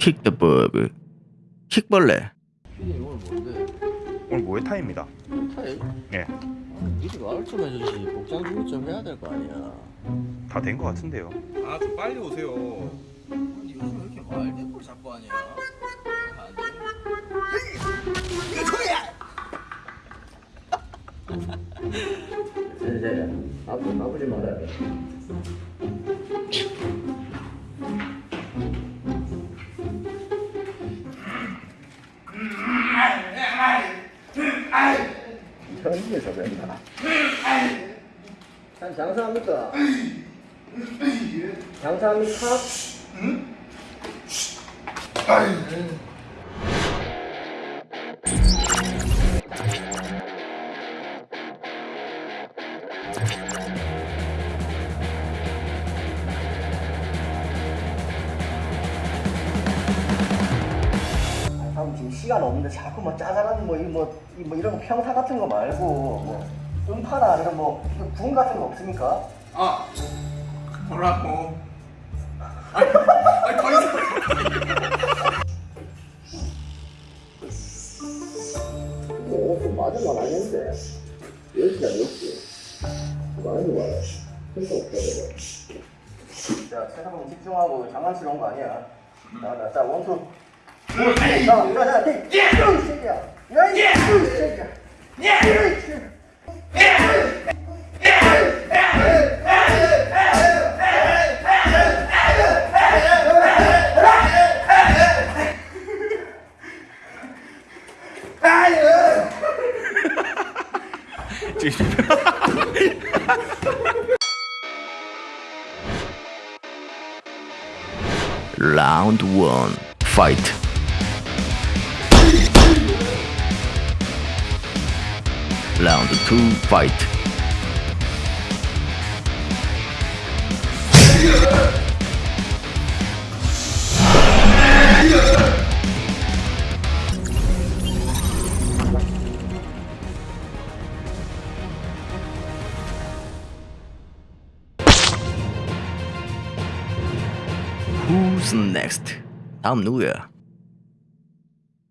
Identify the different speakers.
Speaker 1: 킥더버브 킥벌레
Speaker 2: 피디 오늘 뭔데?
Speaker 3: 오늘 모에타입니다.
Speaker 2: 타일?
Speaker 3: 예,
Speaker 2: 아, 미리 말을 좀 해주지 복장 준비 좀 해야 될 거 아니야
Speaker 3: 다된것 같은데요.
Speaker 4: 아 좀 빨리 오세요.
Speaker 2: 아니 요즘 왜 이렇게 걸 자꾸 하냐 안 돼? 이제 이제 아프 아프지 말아야 돼 천지에 저변이다 한 장사합니까? 장사합니까? 형 지금 시간 없는데 자꾸 뭐 짜잘한 뭐, 이 뭐, 이 뭐 이런 거 평타 같은 거 말고 뭐 음파나 아니면 뭐 구운 같은 거 없습니까?
Speaker 4: 아 뭐라고? 아니, 아니 더 이상.
Speaker 2: 뭐, 좀 맞은 건 아닌데. 10시야, 10시. 많이 와요. 진짜 없어요. 자, 세상은 집중하고 장난치러 온 거 아니야. 자, 자, 자, 원투.
Speaker 1: Loud one fight. round two fight. Who's next? I'm Nuya.